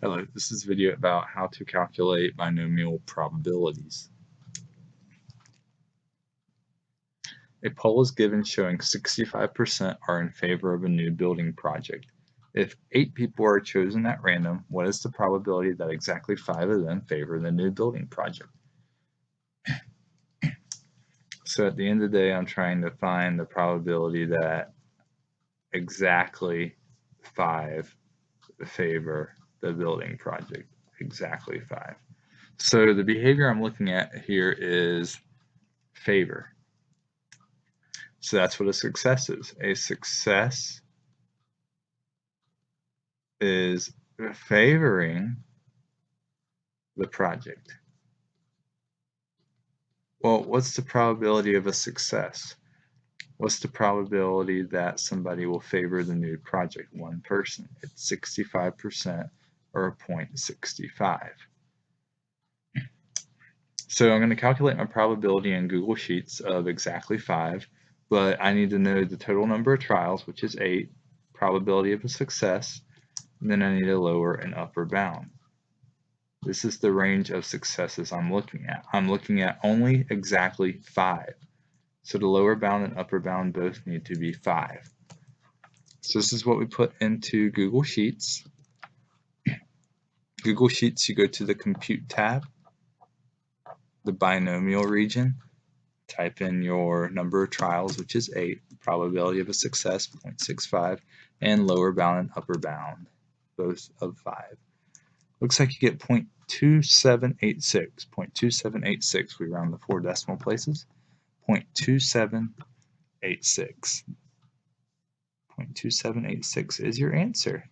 Hello, this is a video about how to calculate binomial probabilities. A poll is given showing 65% are in favor of a new building project. If 8 people are chosen at random, what is the probability that exactly 5 of them favor the new building project? So at the end of the day, I'm trying to find the probability that exactly 5 favor the building project, exactly five. So the behavior I'm looking at here is favor. So that's what a success is. A success is favoring the project. Well, what's the probability of a success? What's the probability that somebody will favor the new project? One person. It's 65% or 0.65. So I'm going to calculate my probability in Google Sheets of exactly 5, but I need to know the total number of trials, which is 8, probability of a success, and then I need a lower and upper bound. This is the range of successes I'm looking at. I'm looking at only exactly 5. So the lower bound and upper bound both need to be 5. So this is what we put into Google Sheets. Google Sheets, you go to the Compute tab, the binomial region, type in your number of trials, which is 8, probability of a success, 0.65, and lower bound and upper bound, both of 5. Looks like you get 0.2786. 0.2786, we round the four decimal places. 0.2786. 0.2786 is your answer.